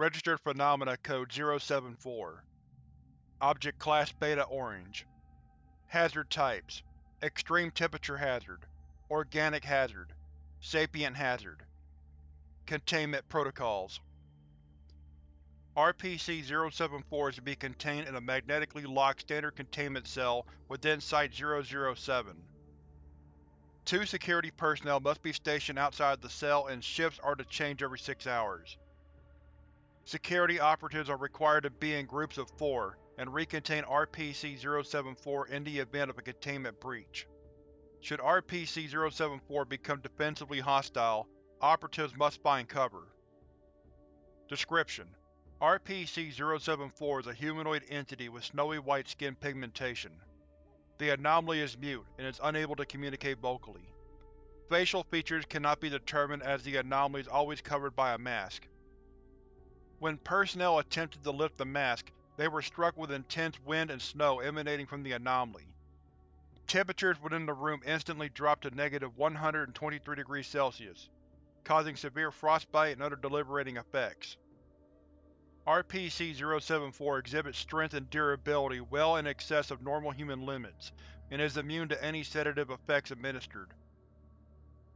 Registered Phenomena Code 074 Object Class Beta Orange. Hazard Types. Extreme Temperature Hazard. Organic Hazard. Sapient Hazard. Containment Protocols. RPC-074 is to be contained in a magnetically locked standard containment cell within Site-007. Two security personnel must be stationed outside the cell and shifts are to change every six hours. Security operatives are required to be in groups of four and recontain RPC-074 in the event of a containment breach. Should RPC-074 become defensively hostile, operatives must find cover. Description: RPC-074 is a humanoid entity with snowy white skin pigmentation. The anomaly is mute and is unable to communicate vocally. Facial features cannot be determined as the anomaly is always covered by a mask. When personnel attempted to lift the mask, they were struck with intense wind and snow emanating from the anomaly. Temperatures within the room instantly dropped to negative 123 degrees Celsius, causing severe frostbite and other deliberating effects. RPC-074 exhibits strength and durability well in excess of normal human limits, and is immune to any sedative effects administered.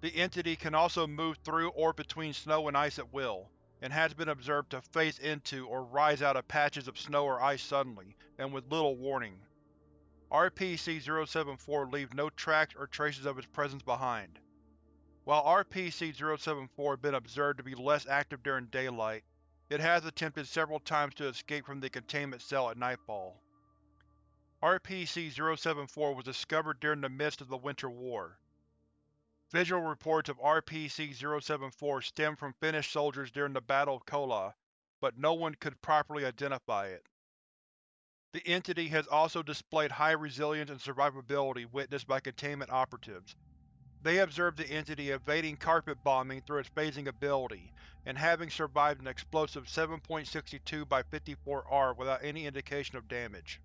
The entity can also move through or between snow and ice at will, and has been observed to phase into or rise out of patches of snow or ice suddenly, and with little warning. RPC-074 leaves no tracks or traces of its presence behind. While RPC-074 has been observed to be less active during daylight, it has attempted several times to escape from the containment cell at nightfall. RPC-074 was discovered during the midst of the Winter War. Visual reports of RPC-074 stem from Finnish soldiers during the Battle of Kollaa, but no one could properly identify it. The entity has also displayed high resilience and survivability witnessed by containment operatives, they observed the entity evading carpet bombing through its phasing ability, and having survived an explosive 7.62 by 54R without any indication of damage.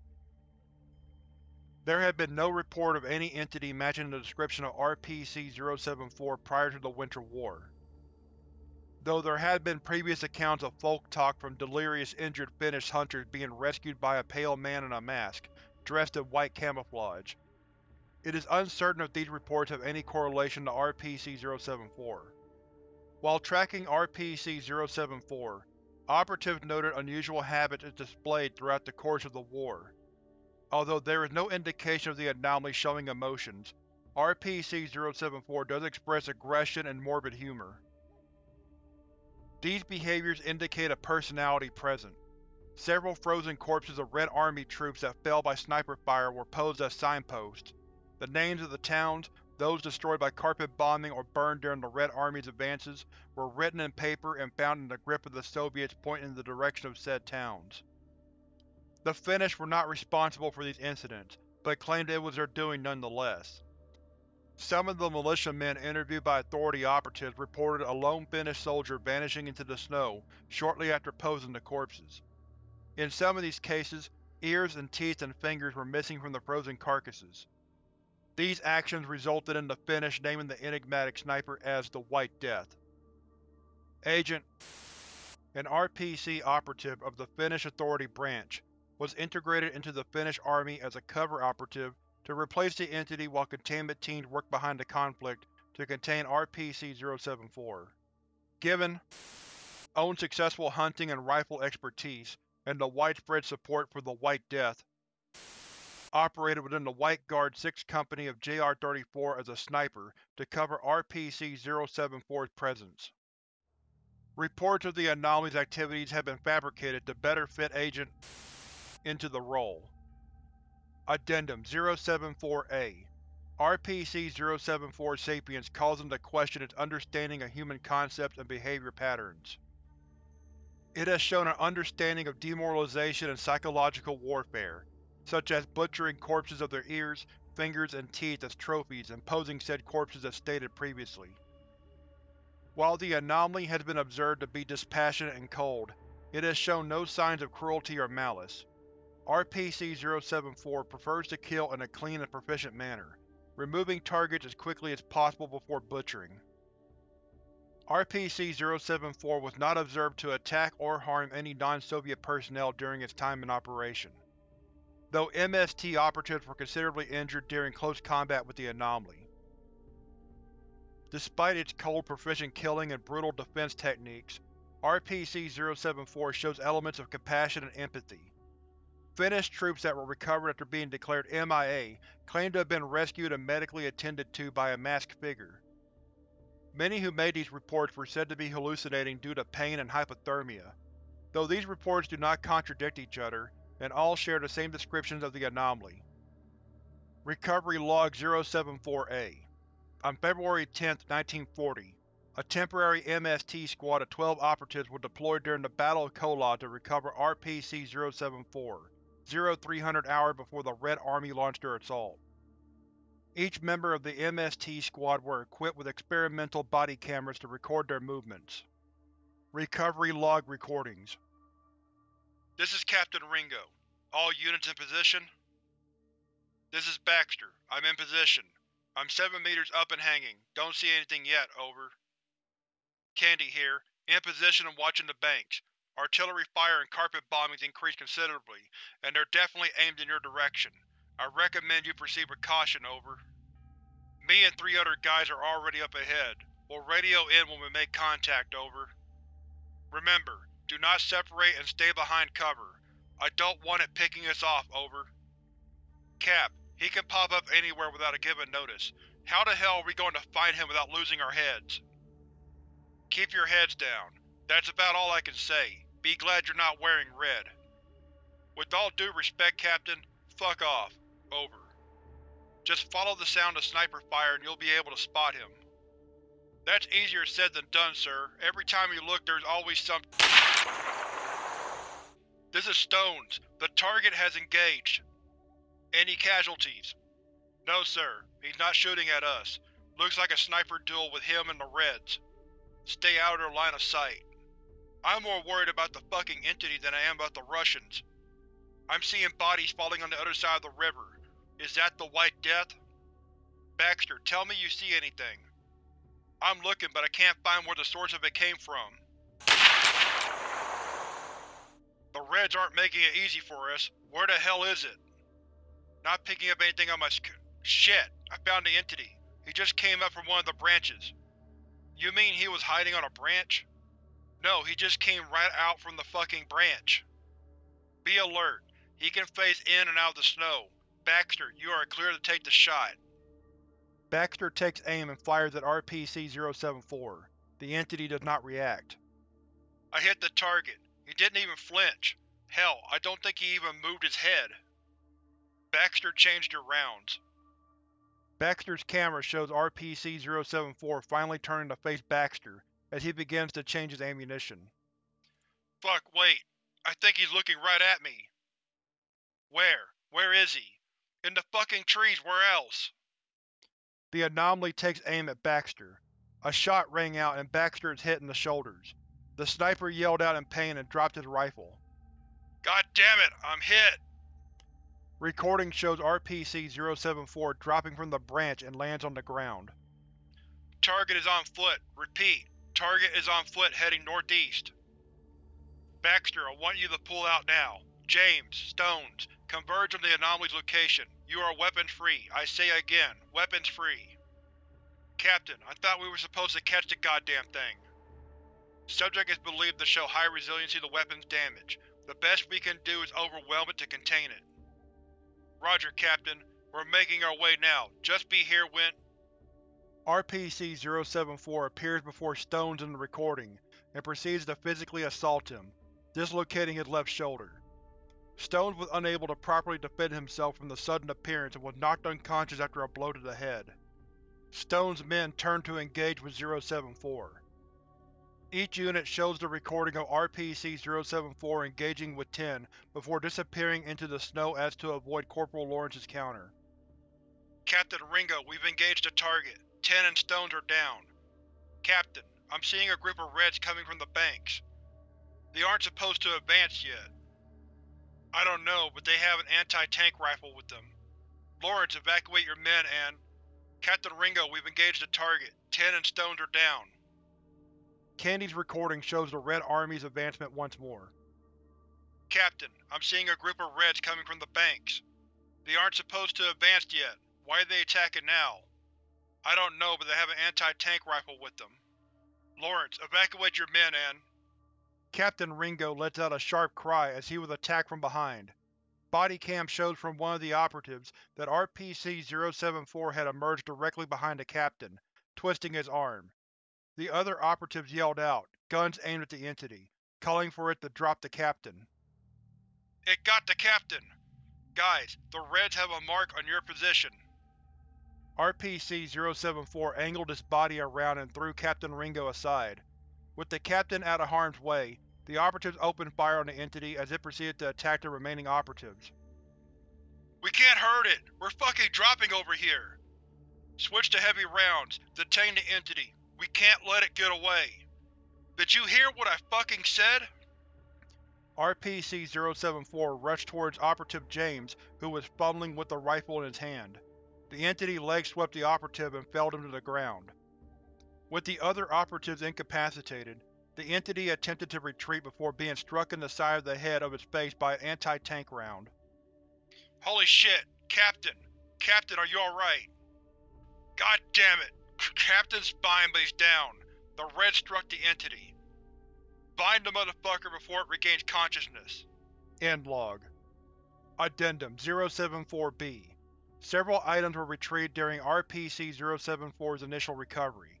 There had been no report of any entity matching the description of RPC-074 prior to the Winter War. Though there had been previous accounts of folk talk from delirious injured Finnish hunters being rescued by a pale man in a mask, dressed in white camouflage, it is uncertain if these reports have any correlation to RPC-074. While tracking RPC-074, operatives noted unusual habits it displayed throughout the course of the war. Although there is no indication of the anomaly showing emotions, RPC-074 does express aggression and morbid humor. These behaviors indicate a personality present. Several frozen corpses of Red Army troops that fell by sniper fire were posed as signposts, the names of the towns, those destroyed by carpet bombing or burned during the Red Army's advances, were written in paper and found in the grip of the Soviets pointing in the direction of said towns. The Finnish were not responsible for these incidents, but claimed it was their doing nonetheless. Some of the militiamen interviewed by authority operatives reported a lone Finnish soldier vanishing into the snow shortly after posing the corpses. In some of these cases, ears and teeth and fingers were missing from the frozen carcasses. These actions resulted in the Finnish naming the enigmatic sniper as the White Death. Agent an RPC operative of the Finnish Authority Branch, was integrated into the Finnish Army as a cover operative to replace the entity while containment teams worked behind the conflict to contain RPC-074. Given own successful hunting and rifle expertise, and the widespread support for the White Death, operated within the White Guard 6th Company of JR-34 as a sniper to cover RPC-074's presence. Reports of the anomaly's activities have been fabricated to better fit Agent into the role. Addendum 074-A RPC-074 Sapience calls into question its understanding of human concepts and behavior patterns. It has shown an understanding of demoralization and psychological warfare, such as butchering corpses of their ears, fingers, and teeth as trophies and posing said corpses as stated previously. While the anomaly has been observed to be dispassionate and cold, it has shown no signs of cruelty or malice. RPC-074 prefers to kill in a clean and proficient manner, removing targets as quickly as possible before butchering. RPC-074 was not observed to attack or harm any non-Soviet personnel during its time in operation, though MST operatives were considerably injured during close combat with the anomaly. Despite its cold proficient killing and brutal defense techniques, RPC-074 shows elements of compassion and empathy. Finnish troops that were recovered after being declared MIA claim to have been rescued and medically attended to by a masked figure. Many who made these reports were said to be hallucinating due to pain and hypothermia, though these reports do not contradict each other, and all share the same descriptions of the anomaly. Recovery Log 074-A On February 10, 1940, a temporary MST squad of 12 operatives were deployed during the Battle of Kollaa to recover RPC-074, 0300 hours before the Red Army launched their assault. Each member of the MST squad were equipped with experimental body cameras to record their movements. Recovery Log Recordings This is Captain Ringo. All units in position? This is Baxter. I'm in position. I'm seven meters up and hanging. Don't see anything yet, over. Candy here, in position and watching the banks. Artillery fire and carpet bombings increased considerably, and they're definitely aimed in your direction. I recommend you proceed with caution, over. Me and three other guys are already up ahead. We'll radio in when we make contact, over. Remember, do not separate and stay behind cover. I don't want it picking us off, over. Cap, he can pop up anywhere without a given notice. How the hell are we going to find him without losing our heads? Keep your heads down. That's about all I can say. Be glad you're not wearing red. With all due respect, Captain, fuck off. Over. Just follow the sound of sniper fire and you'll be able to spot him. That's easier said than done, sir. Every time you look there's always some- This is Stones. The target has engaged. Any casualties? No, sir. He's not shooting at us. Looks like a sniper duel with him and the Reds. Stay out of their line of sight. I'm more worried about the fucking entity than I am about the Russians. I'm seeing bodies falling on the other side of the river. Is that the White Death? Baxter, tell me you see anything. I'm looking, but I can't find where the source of it came from. The Reds aren't making it easy for us. Where the hell is it? Not picking up anything on my sc- Shit! I found the entity. He just came up from one of the branches. You mean he was hiding on a branch? No, he just came right out from the fucking branch. Be alert. He can phase in and out of the snow. Baxter, you are clear to take the shot. Baxter takes aim and fires at RPC-074. The entity does not react. I hit the target. He didn't even flinch. Hell, I don't think he even moved his head. Baxter changed your rounds. Baxter's camera shows RPC-074 finally turning to face Baxter as he begins to change his ammunition. Fuck, wait. I think he's looking right at me. Where? Where is he? In the fucking trees, where else? The anomaly takes aim at Baxter. A shot rang out and Baxter is hit in the shoulders. The sniper yelled out in pain and dropped his rifle. God damn it, I'm hit! Recording shows RPC-074 dropping from the branch and lands on the ground. Target is on foot. Repeat. Target is on foot heading northeast. Baxter, I want you to pull out now. James, Stones, converge on the anomaly's location. You are weapons-free. I say again, weapons-free. Captain, I thought we were supposed to catch the goddamn thing. Subject is believed to show high resiliency to weapons damage. The best we can do is overwhelm it to contain it. Roger, Captain. We're making our way now. Just be here when… RPC-074 appears before Stones in the recording, and proceeds to physically assault him, dislocating his left shoulder. Stones was unable to properly defend himself from the sudden appearance and was knocked unconscious after a blow to the head. Stone's men turned to engage with 074. Each unit shows the recording of RPC-074 engaging with 10 before disappearing into the snow as to avoid Corporal Lawrence's counter. Captain Ringo, we've engaged a target. Ten and Stones are down. Captain, I'm seeing a group of Reds coming from the banks. They aren't supposed to advance yet. I don't know, but they have an anti-tank rifle with them. Lawrence, evacuate your men and… Captain Ringo, we've engaged a target. Ten and Stones are down. Candy's recording shows the Red Army's advancement once more. Captain, I'm seeing a group of Reds coming from the banks. They aren't supposed to advance yet. Why are they attacking now? I don't know, but they have an anti-tank rifle with them. Lawrence, evacuate your men and… Captain Ringo lets out a sharp cry as he was attacked from behind. Body cam shows from one of the operatives that RPC-074 had emerged directly behind the captain, twisting his arm. The other operatives yelled out, guns aimed at the entity, calling for it to drop the captain. It got the captain! Guys, the Reds have a mark on your position. RPC-074 angled its body around and threw Captain Ringo aside. With the captain out of harm's way, the operatives opened fire on the entity as it proceeded to attack the remaining operatives. We can't hurt it! We're fucking dropping over here! Switch to heavy rounds. Detain the entity. We can't let it get away. Did you hear what I fucking said? RPC-074 rushed towards Operative James, who was fumbling with the rifle in his hand. The entity leg swept the operative and felled him to the ground. With the other operatives incapacitated, the entity attempted to retreat before being struck in the side of the head of its face by an anti-tank round. Holy shit! Captain! Captain, are you alright? God damn it! Captain's spine he's down. The red struck the entity. Bind the motherfucker before it regains consciousness. End log. Addendum 074-B Several items were retrieved during RPC-074's initial recovery.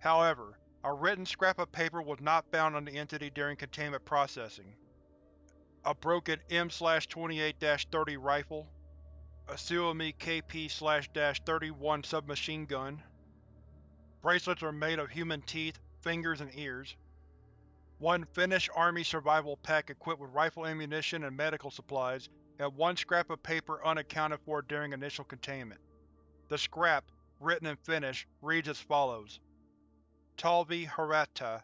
However, a written scrap of paper was not found on the entity during containment processing. A broken M-28-30 rifle, a Suomi KP-31 submachine gun. Bracelets are made of human teeth, fingers, and ears. One Finnish Army survival pack equipped with rifle ammunition and medical supplies, and one scrap of paper unaccounted for during initial containment. The scrap, written in Finnish, reads as follows. Talvi Haratta,